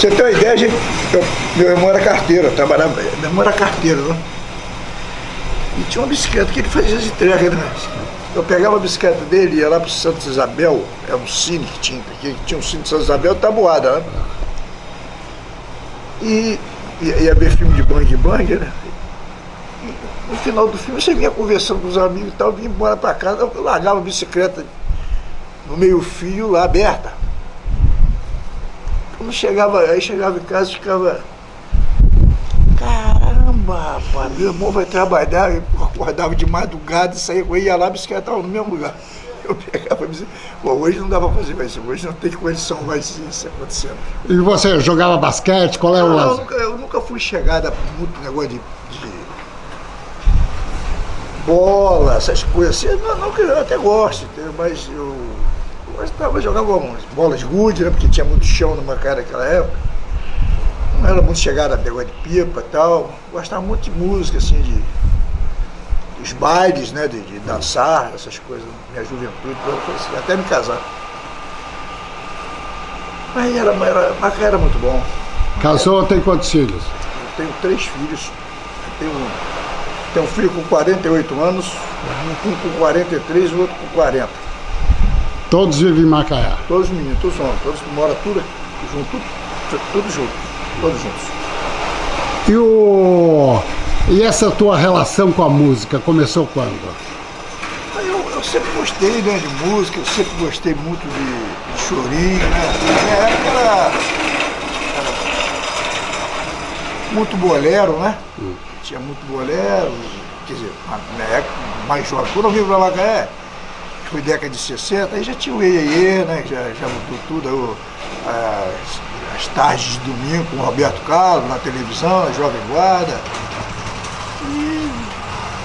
você ter uma ideia, gente, eu, meu irmão era carteiro, trabalhava, meu irmão era carteiro? E tinha uma bicicleta que ele fazia as entregas, né? Eu pegava a bicicleta dele, ia lá pro Santa Isabel, é um cine que tinha, que tinha um cine de Santa Isabel, tabuada, né? E ia, ia ver filme de bang bang, né? No final do filme você vinha conversando com os amigos e tal, vinha embora pra casa, eu largava a bicicleta no meio fio lá aberta. Quando chegava, aí chegava em casa e ficava. Caramba, rapaz, meu irmão vai trabalhar, eu acordava de madrugada e saía ele, ia lá, a bicicleta estava no mesmo lugar. Eu pegava a bicicleta. Bom, hoje não dá pra fazer mais isso, hoje não tem condição mais isso acontecendo. E você jogava basquete? Qual é o Não, eu, nunca, eu nunca fui chegada muito negócio de, de bola, essas coisas assim. Não, não que eu até gosto, mas eu gostava de jogar umas bolas de gude, né? Porque tinha muito chão no Macaé naquela época. Não era muito chegada a negócio de pipa e tal. Gostava muito de música, assim, de dos bailes, né? De, de dançar, essas coisas, minha juventude, assim, até me casar. Mas era, era, Macaé era muito bom. Casou, tem quantos filhos? Eu tenho três filhos. Eu tenho, tenho um filho com 48 anos, um com 43 e o outro com 40. Todos vivem em Macaé. Todos meninos, todos homens, todos moram tudo junto, tudo, tudo junto, todos juntos. E, o... e essa tua relação com a música começou quando? Eu, eu sempre gostei né, de música, eu sempre gostei muito de, de chorinho, né? Na minha época era, era muito bolero, né? Tinha muito bolero, quer dizer, na minha época mais jovem. Quando eu vim para Macaé, foi década de 60, aí já tinha o Iê, né? Já, já mudou tudo, o- as, as tardes de domingo com o Roberto Carlos na televisão, a Jovem Guarda. E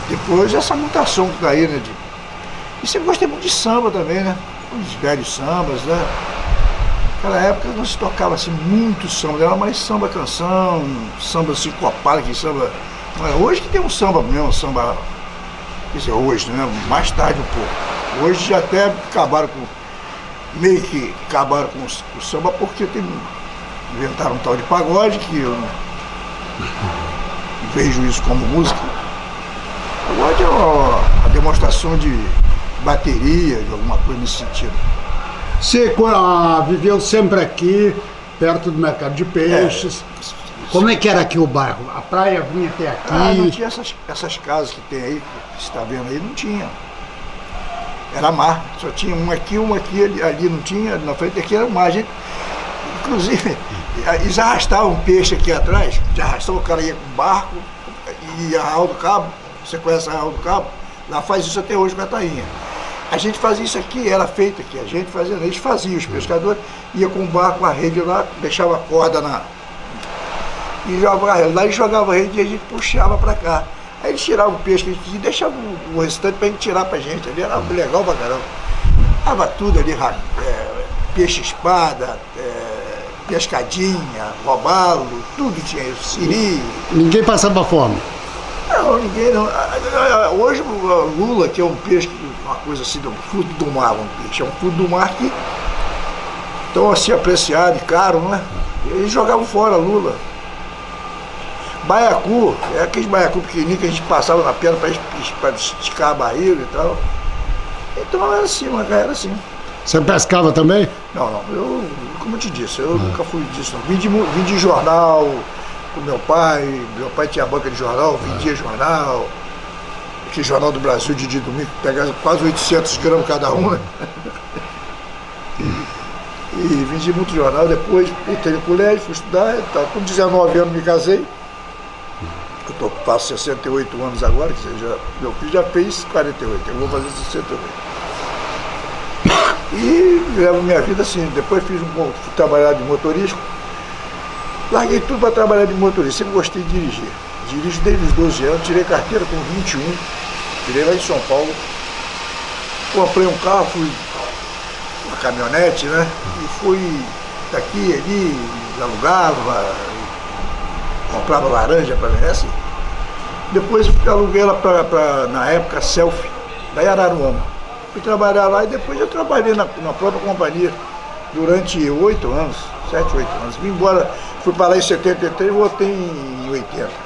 depois essa mutação que tá aí, né? De, e sempre gostei muito de samba também, né? Os velhos sambas, né? Naquela época não se tocava assim muito samba, era mais samba canção, samba sincopado, que samba. É hoje que tem um samba mesmo, samba. Quer dizer, hoje, né? Mais tarde um pouco. Hoje já até acabaram com. Meio que acabaram com o, o samba porque tem, inventaram um tal de pagode que eu não vejo isso como música. Pagode é uma, uma demonstração de bateria, de alguma coisa nesse sentido. Você ah, viveu sempre aqui, perto do mercado de peixes. Como é que era aqui o bairro? A praia vinha até aqui? Ah, não tinha essas, essas casas que tem aí, que você está vendo aí, não tinha. Era mar, só tinha um aqui, um aqui, ali, ali não tinha, na frente aqui era mar. Gente, inclusive, eles arrastavam um peixe aqui atrás, de arrastar o cara ia com barco, e a Arraial do Cabo, você conhece a Arraial do Cabo? Lá faz isso até hoje com a tainha. A gente fazia isso aqui, era feito aqui, a gente fazia, eles faziam, os pescadores, ia com o barco, a rede lá, deixava a corda na, e jogava. Lá eles jogavam a rede e a gente puxava pra cá. Aí eles tiravam o peixe que a gente e deixavam o, restante pra gente tirar pra gente. Ali era legal pra caramba. Tava tudo ali, é, peixe espada, é, pescadinha, robalo, tudo tinha isso, siri. Ninguém passava fome. Não, ninguém não. Hoje o Lula, que é um peixe, uma coisa assim, um fruto do mar, um peixe, é um fruto do mar que tão assim apreciado e caro, né? Eles jogavam fora Lula. Baiacu, é aqueles baiacu pequenininhos que a gente passava na perna para esticar a barriga e tal. Então era assim, mas era assim. Você pescava também? Não, não, eu, como eu te disse, eu nunca fui disso. Não. Vim, de, vim de jornal com meu pai, meu pai tinha banca de jornal, vendia jornal. Aquele jornal do Brasil de dia e domingo, pegava quase 800 gramas cada um, né? E vendi muito jornal, depois entrei no colégio, fui estudar, tá, com 19 anos me casei. Eu tô, faço 68 anos agora, dizer, já, meu filho já fez 48, eu vou fazer 68. E levo minha vida assim, depois fiz um pouco, fui trabalhar de motorista, larguei tudo para trabalhar de motorista, sempre gostei de dirigir. Dirijo desde os 12 anos, tirei carteira com 21, tirei lá em São Paulo. Comprei um carro, fui uma caminhonete, né? E fui daqui, ali, alugava, comprava laranja para mim, assim. Depois aluguei ela para, na época, Selfie, da Araruama. Fui trabalhar lá e depois eu trabalhei na, na própria companhia durante oito anos, sete, oito anos. Vim embora, fui para lá em 73 e voltei em 80.